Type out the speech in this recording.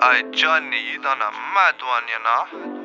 Hey Johnny, you done a mad one, you know.